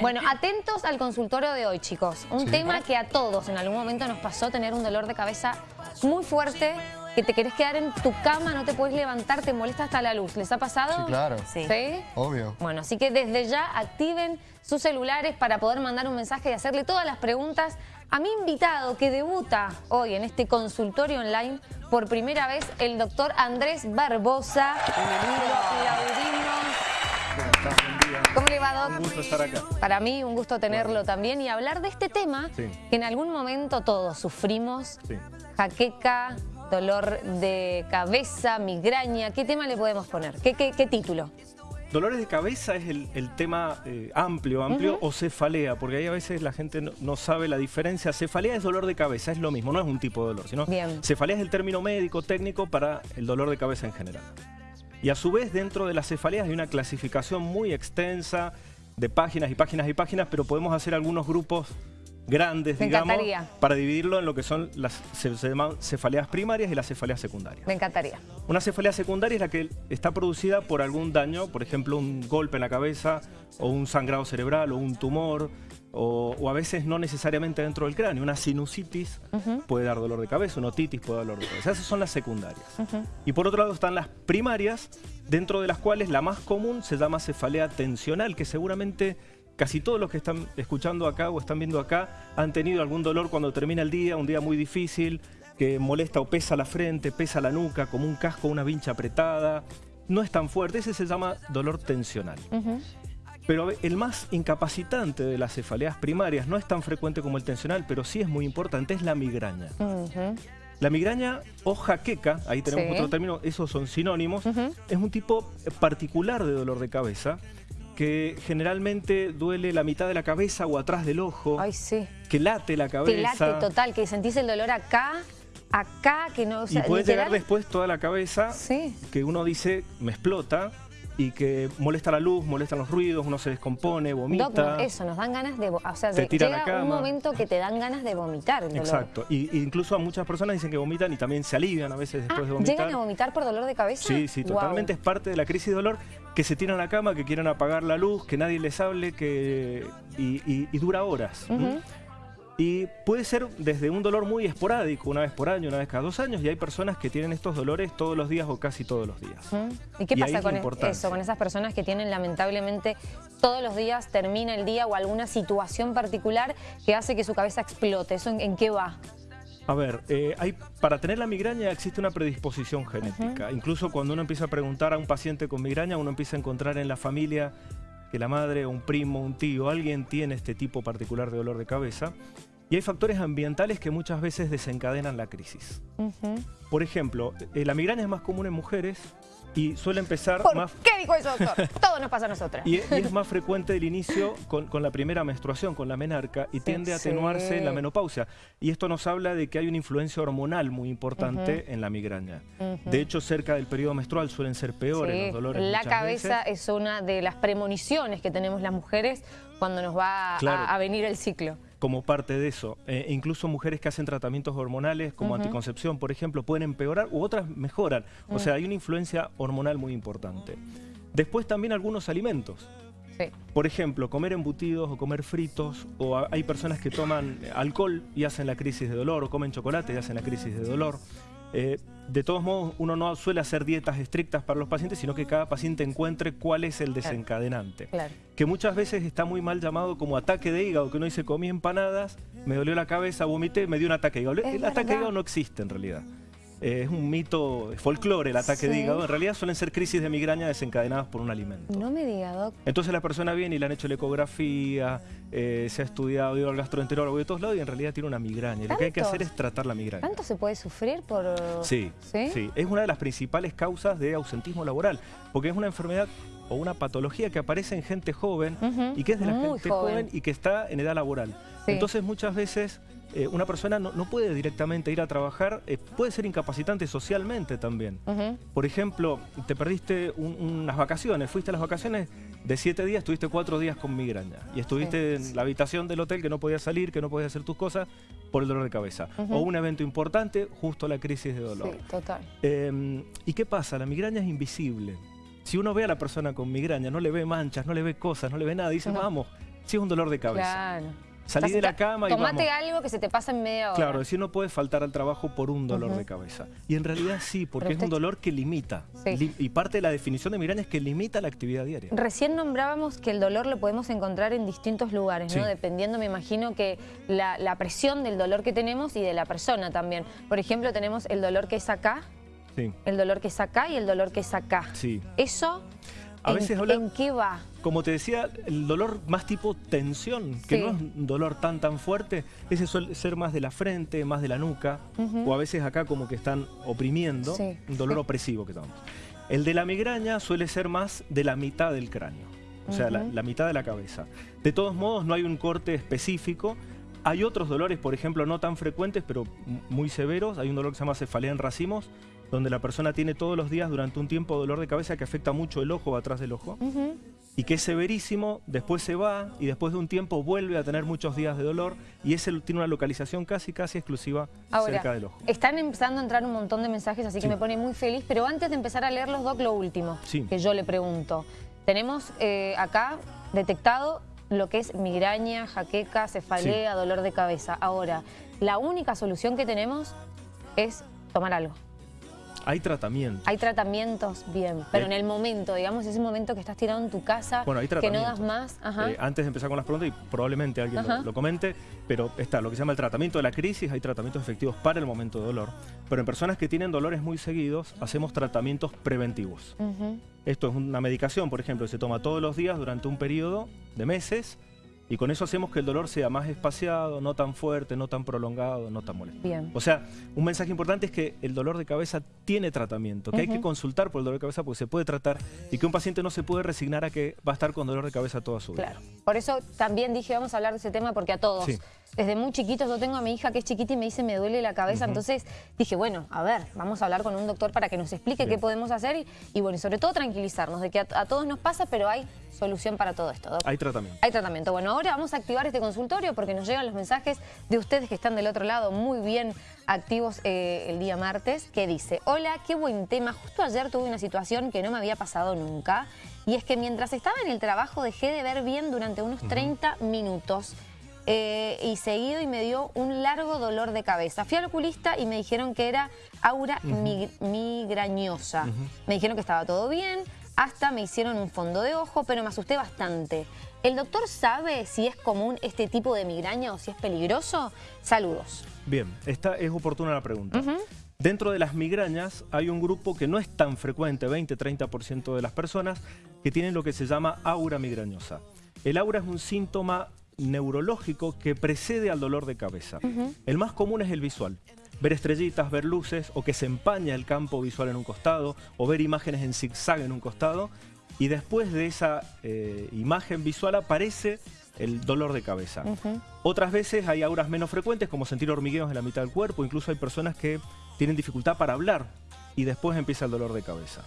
Bueno, atentos al consultorio de hoy, chicos. Un tema que a todos en algún momento nos pasó tener un dolor de cabeza muy fuerte, que te querés quedar en tu cama, no te puedes levantar, te molesta hasta la luz. ¿Les ha pasado? Sí, claro. Sí. Obvio. Bueno, así que desde ya activen sus celulares para poder mandar un mensaje y hacerle todas las preguntas a mi invitado que debuta hoy en este consultorio online por primera vez, el doctor Andrés Barbosa. Bienvenido. ¿Cómo le va, Doc? Un gusto estar acá. Para mí un gusto tenerlo también y hablar de este tema Sí. que en algún momento todos sufrimos. Sí. Jaqueca, dolor de cabeza, migraña. ¿Qué tema le podemos poner? ¿Qué, qué- qué título? Dolores de cabeza es el, el tema eh, amplio, amplio, o cefalea, porque ahí a veces la gente no, no sabe la diferencia. Cefalea es dolor de cabeza, es lo mismo, no es un tipo de dolor, sino Bien. cefalea es el término médico, técnico para el dolor de cabeza en general. Y a su vez, dentro de las cefaleas hay una clasificación muy extensa de páginas y páginas y páginas, pero podemos hacer algunos grupos grandes, Me digamos, encantaría. para dividirlo en lo que son las se llaman cefaleas primarias y las cefaleas secundarias. Me encantaría. Una cefalea secundaria es la que está producida por algún daño, por ejemplo, un golpe en la cabeza, o un sangrado cerebral, o un tumor, o, o a veces no necesariamente dentro del cráneo. Una sinusitis puede dar dolor de cabeza, una otitis puede dar dolor de cabeza. Esas son las secundarias. Y por otro lado están las primarias, dentro de las cuales la más común se llama cefalea tensional, que seguramente casi todos los que están escuchando acá o están viendo acá han tenido algún dolor cuando termina el día, un día muy difícil, que molesta o pesa la frente, pesa la nuca, como un casco, una vincha apretada. No es tan fuerte, ese se llama dolor tensional. Pero el más incapacitante de las cefaleas primarias no es tan frecuente como el tensional, pero sí es muy importante, es la migraña. La migraña o jaqueca, ahí tenemos Sí. otro término, esos son sinónimos, es un tipo particular de dolor de cabeza que generalmente duele la mitad de la cabeza o atrás del ojo, Ay, sí. que late la Que cabeza late total, que sentís el dolor acá, acá, que no... o sea, y puede literal- llegar después toda la cabeza Sí. que uno dice me explota y que molesta la luz, molestan los ruidos, uno se descompone, vomita. Doc, eso, nos dan ganas de... O sea, Se a la llega un momento que te dan ganas de vomitar el dolor. Exacto. Y, incluso a muchas personas dicen que vomitan y también se alivian a veces Ah, después de vomitar. ¿Llegan a vomitar por dolor de cabeza? Sí, sí, totalmente es parte de la crisis de dolor que se tiran a la cama, que quieren apagar la luz, que nadie les hable, que y, y- y dura horas. Y puede ser desde un dolor muy esporádico, una vez por año, una vez cada dos años, y hay personas que tienen estos dolores todos los días o casi todos los días. ¿Y qué Y pasa con e- eso, con esas personas que tienen lamentablemente todos los días, termina el día o alguna situación particular que hace que su cabeza explote? ¿Eso en, en qué va? A ver, eh, hay, para tener la migraña existe una predisposición genética. Incluso cuando uno empieza a preguntar a un paciente con migraña, uno empieza a encontrar en la familia que la madre, un primo, un tío, alguien tiene este tipo particular de dolor de cabeza. Y hay factores ambientales que muchas veces desencadenan la crisis. Por ejemplo, eh, la migraña es más común en mujeres y suele empezar ¿Por más... qué dijo eso, doctor? Todo nos pasa a nosotras. Y, y es más frecuente el inicio con, con la primera menstruación, con la menarca, y tiende a sí. atenuarse en la menopausia. Y esto nos habla de que hay una influencia hormonal muy importante en la migraña. De hecho, cerca del periodo menstrual suelen ser peores Sí, los dolores. La cabeza veces. es una de las premoniciones que tenemos las mujeres cuando nos va a, venir el ciclo. Como parte de eso. Eh, incluso mujeres que hacen tratamientos hormonales como anticoncepción, por ejemplo, pueden empeorar u otras mejoran. O sea, hay una influencia hormonal muy importante. Después también algunos alimentos. Sí. Por ejemplo, comer embutidos o comer fritos, o hay personas que toman alcohol y hacen la crisis de dolor, o comen chocolate y hacen la crisis de dolor. Eh, de todos modos, uno no suele hacer dietas estrictas para los pacientes, sino que cada paciente encuentre cuál es el desencadenante. Claro. Que muchas veces está muy mal llamado como ataque de hígado, que uno dice comí empanadas, me dolió la cabeza, vomité, me dio un ataque de hígado. Es el ataque de hígado no existe en realidad. Eh, es un mito, es folclore el ataque de Sí. hígado. En realidad suelen ser crisis de migraña desencadenadas por un alimento. No me diga, doc. Entonces la persona viene y le han hecho la ecografía, eh, se ha estudiado, ido al gastroenterólogo de todos lados y en realidad tiene una migraña. Y Lo que hay que ¿Tanto? hacer es tratar la migraña. ¿Tanto se puede sufrir por...? Sí, ¿Sí? sí, Es una de las principales causas de ausentismo laboral, porque es una enfermedad o una patología que aparece en gente joven y que es de la muy gente joven. joven. y que está en edad laboral. Sí. Entonces muchas veces eh, una persona no, no puede directamente ir a trabajar, eh, puede ser incapacitante socialmente también. Por ejemplo, te perdiste un- unas vacaciones, fuiste a las vacaciones de siete días, estuviste cuatro días con migraña y estuviste en la habitación del hotel que no podías salir, que no podías hacer tus cosas por el dolor de cabeza. O un evento importante, justo la crisis de dolor. Sí, total. Eh, ¿Y qué pasa? La migraña es invisible. Si uno ve a la persona con migraña, no le ve manchas, no le ve cosas, no le ve nada, dice, vamos, si es un dolor de cabeza. Claro. Salí de la cama y Tomate vamos. algo que se te pasa en media hora. Claro, decir no puedes faltar al trabajo por un dolor de cabeza. Y en realidad sí, porque es un dolor que limita. Sí. y parte de la definición de migraña es que limita la actividad diaria. Recién nombrábamos que el dolor lo podemos encontrar en distintos lugares, ¿no? Dependiendo, me imagino, que la, la, presión del dolor que tenemos y de la persona también. Por ejemplo, tenemos el dolor que es acá, sí. el dolor que es acá y el dolor que es acá. Sí. Eso a ¿En, veces habla, ¿En qué va? Como te decía, el dolor más tipo tensión, que no es un dolor tan tan fuerte, ese suele ser más de la frente, más de la nuca, o a veces acá como que están oprimiendo, un dolor opresivo que tomamos. El de la migraña suele ser más de la mitad del cráneo, o sea, la, la mitad de la cabeza. De todos modos, no hay un corte específico, hay otros dolores, por ejemplo, no tan frecuentes, pero muy severos. Hay un dolor que se llama cefalea en racimos, donde la persona tiene todos los días durante un tiempo dolor de cabeza que afecta mucho el ojo atrás del ojo. Y que es severísimo, después se va y después de un tiempo vuelve a tener muchos días de dolor y ese tiene una localización casi casi exclusiva cerca del ojo. Están empezando a entrar un montón de mensajes, así que me pone muy feliz, pero antes de empezar a leerlos, Doc, lo último que yo le pregunto. Tenemos eh, acá detectado lo que es migraña, jaqueca, cefalea, dolor de cabeza. Ahora, la única solución que tenemos es tomar algo. Hay tratamientos. Hay tratamientos, bien. Pero en el momento, digamos, ese momento que estás tirado en tu casa, que no das más. Eh, antes de empezar con las preguntas, y probablemente alguien lo, comente, pero está lo que se llama el tratamiento de la crisis, hay tratamientos efectivos para el momento de dolor. Pero en personas que tienen dolores muy seguidos, hacemos tratamientos preventivos. Esto es una medicación, por ejemplo, que se toma todos los días durante un periodo de meses, y con eso hacemos que el dolor sea más espaciado, no tan fuerte, no tan prolongado, no tan molesto. Bien. O sea, un mensaje importante es que el dolor de cabeza tiene tratamiento, que hay que consultar por el dolor de cabeza porque se puede tratar y que un paciente no se puede resignar a que va a estar con dolor de cabeza toda su vida. Claro. Por eso también dije, vamos a hablar de ese tema porque a todos... Desde muy chiquitos, yo tengo a mi hija que es chiquita y me dice me duele la cabeza, entonces dije, bueno, a ver, vamos a hablar con un doctor para que nos explique qué podemos hacer y, bueno, y sobre todo tranquilizarnos de que a, a todos nos pasa, pero hay solución para todo esto. Hay tratamiento. Hay tratamiento. Bueno, ahora vamos a activar este consultorio porque nos llegan los mensajes de ustedes que están del otro lado muy bien activos eh, el día martes, que dice, hola, qué buen tema. Justo ayer tuve una situación que no me había pasado nunca y es que mientras estaba en el trabajo dejé de ver bien durante unos 30 minutos. Eh, y seguido y me dio un largo dolor de cabeza. Fui al oculista y me dijeron que era aura migrañosa. Me dijeron que estaba todo bien, hasta me hicieron un fondo de ojo, pero me asusté bastante. ¿El doctor sabe si es común este tipo de migraña o si es peligroso? Saludos. Bien, esta es oportuna la pregunta. Dentro de las migrañas hay un grupo que no es tan frecuente, 20-30% de las personas, que tienen lo que se llama aura migrañosa. El aura es un síntoma neurológico que precede al dolor de cabeza. El más común es el visual ver estrellitas, ver luces, o que se empaña el campo visual en un costado, o ver imágenes en zigzag en un costado, y después de esa eh, imagen visual aparece el dolor de cabeza. Otras veces hay auras menos frecuentes, como sentir hormigueos en la mitad del cuerpo, incluso hay personas que tienen dificultad para hablar, y después empieza el dolor de cabeza.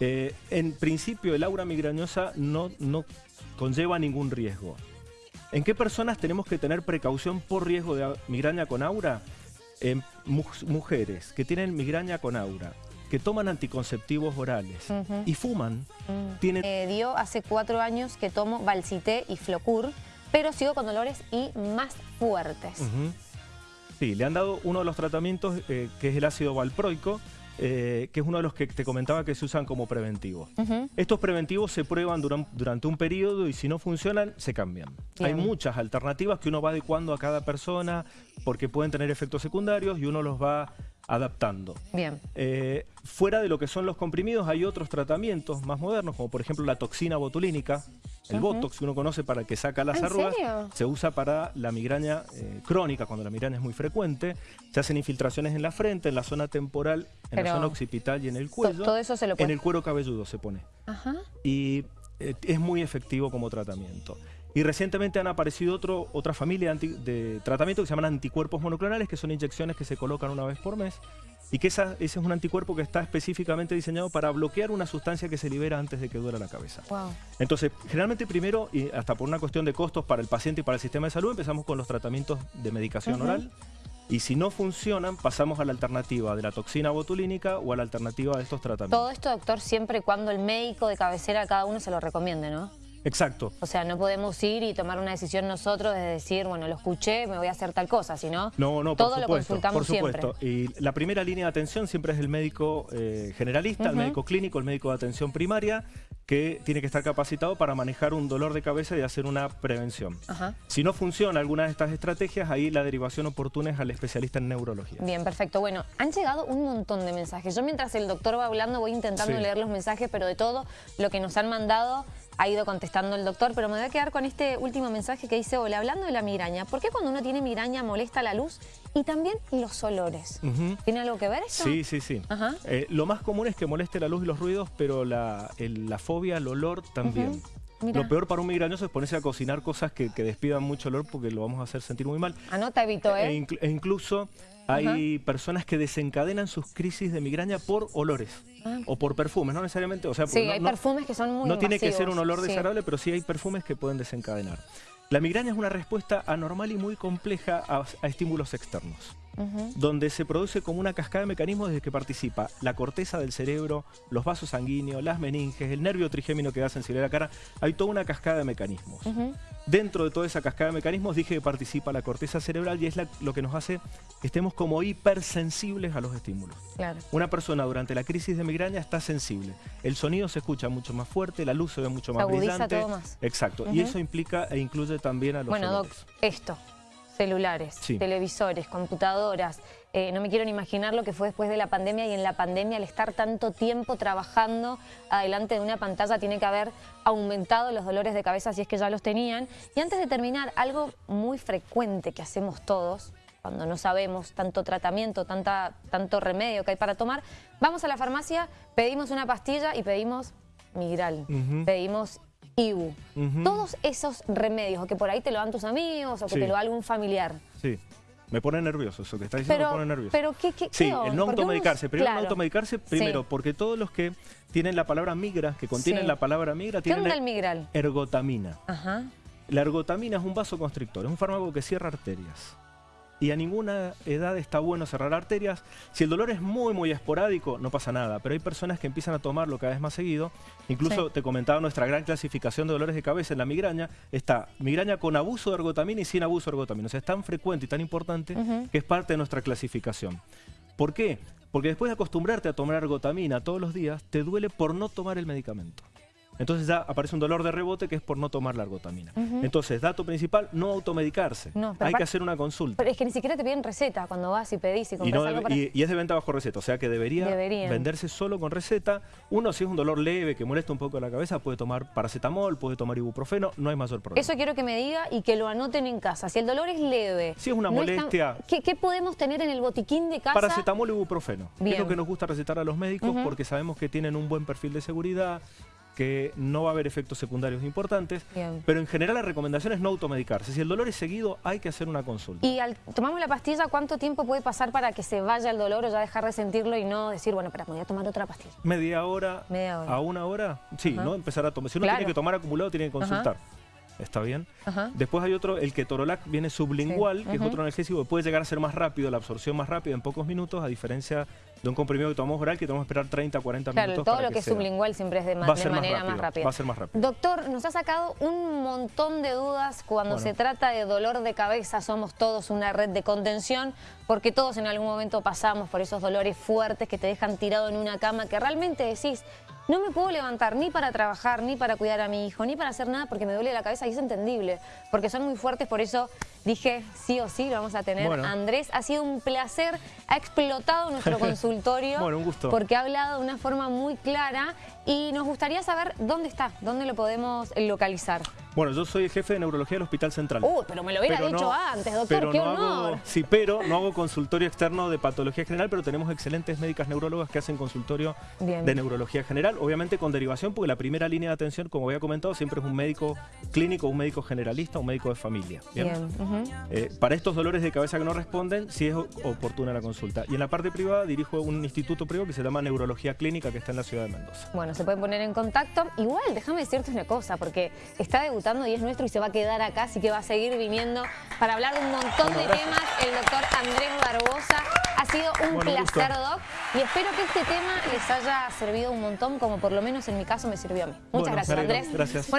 Eh, en principio, el aura migrañosa no, no conlleva ningún riesgo. ¿En qué personas tenemos que tener precaución por riesgo de migraña con aura? mujeres que tienen migraña con aura, que toman anticonceptivos orales y fuman, mm. tienen... dio hace cuatro años que tomo Valcité y Flocur, pero sigo con dolores y más fuertes. Sí, le han dado uno de los tratamientos eh, que es el ácido valproico, eh, que es uno de los que te comentaba que se usan como preventivos. Estos preventivos se prueban durante un periodo y si no funcionan, se cambian. Hay muchas alternativas que uno va adecuando a cada persona porque pueden tener efectos secundarios y uno los va adaptando. Bien. Eh, fuera de lo que son los comprimidos hay otros tratamientos más modernos, como por ejemplo la toxina botulínica, el Botox que uno conoce para que saca las arrugas, se usa para la migraña eh, crónica, cuando la migraña es muy frecuente. Se hacen infiltraciones en la frente, en la zona temporal, en la zona occipital y en el cuello. Todo eso se lo En el cuero cabelludo se pone. Ajá. Y eh, es muy efectivo como tratamiento. Y recientemente han aparecido otro, otra familia de, tratamientos que se llaman anticuerpos monoclonales, que son inyecciones que se colocan una vez por mes. Y que ese es un anticuerpo que está específicamente diseñado para bloquear una sustancia que se libera antes de que duela la cabeza. Entonces, generalmente primero, y hasta por una cuestión de costos para el paciente y para el sistema de salud, empezamos con los tratamientos de medicación oral. Y si no funcionan, pasamos a la alternativa de la toxina botulínica o a la alternativa de estos tratamientos. Todo esto, doctor, siempre y cuando el médico de cabecera a cada uno se lo recomiende, ¿no? Exacto. O sea, no podemos ir y tomar una decisión nosotros de decir, bueno, lo escuché, me voy a hacer tal cosa, sino no, no, todo por lo supuesto, consultamos por supuesto. Y la primera línea de atención siempre es el médico eh, generalista, el médico clínico, el médico de atención primaria, que tiene que estar capacitado para manejar un dolor de cabeza y hacer una prevención. Si no funciona alguna de estas estrategias, ahí la derivación oportuna es al especialista en neurología. Bien, perfecto. Bueno, han llegado un montón de mensajes. Yo mientras el doctor va hablando voy intentando leer los mensajes, pero de todo lo que nos han mandado ha ido contestando el doctor, pero me voy a quedar con este último mensaje que dice, hola, hablando de la migraña, ¿por qué cuando uno tiene migraña molesta la luz y también los olores? ¿Tiene algo que ver eso? Sí, sí, sí. Eh, lo más común es que moleste la luz y los ruidos, pero la, fobia al olor también. Lo peor para un migrañoso es ponerse a cocinar cosas que, despidan mucho olor porque lo vamos a hacer sentir muy mal. Anota, Evito, ¿eh? E, e incluso hay personas que desencadenan sus crisis de migraña por olores ah. o por perfumes, no necesariamente. O sea, sí, hay perfumes que son muy No tiene que ser un olor desagradable, pero sí hay perfumes que pueden desencadenar. La migraña es una respuesta anormal y muy compleja a, estímulos externos, donde se produce como una cascada de mecanismos desde que participa la corteza del cerebro, los vasos sanguíneos, las meninges, el nervio trigémino que da sensibilidad a la cara. Hay toda una cascada de mecanismos. Dentro de toda esa cascada de mecanismos dije que participa la corteza cerebral y es lo que nos hace que estemos como hipersensibles a los estímulos. Una persona durante la crisis de migraña está sensible. El sonido se escucha mucho más fuerte, la luz se ve mucho más brillante. Todo más. Exacto. Y eso implica e incluye también a los Bueno, Doc, esto, celulares, televisores, computadoras. Eh, no me quiero ni imaginar lo que fue después de la pandemia y en la pandemia al estar tanto tiempo trabajando adelante de una pantalla tiene que haber aumentado los dolores de cabeza si es que ya los tenían. Y antes de terminar, algo muy frecuente que hacemos todos, cuando no sabemos tanto tratamiento, tanta, tanto remedio que hay para tomar, vamos a la farmacia, pedimos una pastilla y pedimos migral, pedimos Ibu. Todos esos remedios, o que por ahí te lo dan tus amigos, o que te lo da algún familiar. Sí. Me pone nervioso eso que está diciendo, me pone nervioso. Pero ¿qué, qué, Sí, el no automedicarse. Primero no automedicarse, primero, porque todos los que tienen la palabra migra, que contienen la palabra migra, tienen el migral? ergotamina. Ajá. La ergotamina es un vasoconstrictor, es un fármaco que cierra arterias y a ninguna edad está bueno cerrar arterias. Si el dolor es muy, muy esporádico, no pasa nada, pero hay personas que empiezan a tomarlo cada vez más seguido. Incluso te comentaba nuestra gran clasificación de dolores de cabeza en la migraña. Está migraña con abuso de ergotamina y sin abuso de ergotamina. O sea, es tan frecuente y tan importante que es parte de nuestra clasificación. ¿Por qué? Porque después de acostumbrarte a tomar ergotamina todos los días, te duele por no tomar el medicamento. Entonces ya aparece un dolor de rebote que es por no tomar la ergotamina. Entonces, dato principal, no automedicarse. Hay que hacer una consulta. Pero es que ni siquiera te piden receta cuando vas y pedís y compras algo para... y, es de venta bajo receta, o sea que debería venderse solo con receta. Uno, si es un dolor leve que molesta un poco la cabeza, puede tomar paracetamol, puede tomar ibuprofeno, no hay mayor problema. Eso quiero que me diga y que lo anoten en casa. Si el dolor es leve... Si es una molestia... ¿qué, podemos tener en el botiquín de casa? Paracetamol y ibuprofeno. Es lo que nos gusta recetar a los médicos porque sabemos que tienen un buen perfil de seguridad, que no va a haber efectos secundarios importantes, pero en general la recomendación es no automedicarse. Si el dolor es seguido, hay que hacer una consulta. Y al tomamos la pastilla, ¿cuánto tiempo puede pasar para que se vaya el dolor o ya dejar de sentirlo y no decir, bueno, espera, voy a tomar otra pastilla? Media hora, a una hora, sí, ¿no? Empezar a tomar. Si uno tiene que tomar acumulado, tiene que consultar. ¿Está bien? Después hay otro, el ketorolac viene sublingual, que es otro analgésico que puede llegar a ser más rápido, la absorción más rápida en pocos minutos, a diferencia de un comprimido que tomamos oral que tenemos que esperar 30, 40 claro, minutos. Todo lo que, es sublingual siempre es de, manera más rápida. Va a ser más rápido. Doctor, nos ha sacado un montón de dudas cuando se trata de dolor de cabeza. Somos todos una red de contención porque todos en algún momento pasamos por esos dolores fuertes que te dejan tirado en una cama que realmente decís, no me puedo levantar ni para trabajar, ni para cuidar a mi hijo, ni para hacer nada porque me duele la cabeza y es entendible, porque son muy fuertes, por eso dije sí o sí lo vamos a tener. Andrés, ha sido un placer, ha explotado nuestro consultorio. bueno, un gusto. Porque ha hablado de una forma muy clara y nos gustaría saber dónde está, dónde lo podemos localizar. Bueno, yo soy el jefe de neurología del Hospital Central. Uy, pero me lo hubiera dicho antes, doctor, qué honor. sí, pero no hago consultorio externo de patología general, pero tenemos excelentes médicas neurólogas que hacen consultorio de neurología general, obviamente con derivación, porque la primera línea de atención, como había comentado, siempre es un médico clínico, un médico generalista, un médico de familia. Bien. Eh, para estos dolores de cabeza que no responden, sí es oportuna la consulta. Y en la parte privada dirijo un instituto privado que se llama Neurología Clínica, que está en la ciudad de Mendoza. Bueno, se pueden poner en contacto. Igual, déjame decirte una cosa, porque está debutando y es nuestro y se va a quedar acá, así que va a seguir viniendo para hablar de un montón de temas. El doctor Andrés Barbosa. Ha sido un placer, Doc, y espero que este tema les haya servido un montón, como por lo menos en mi caso me sirvió a mí. Muchas gracias, Andrés. Gracias.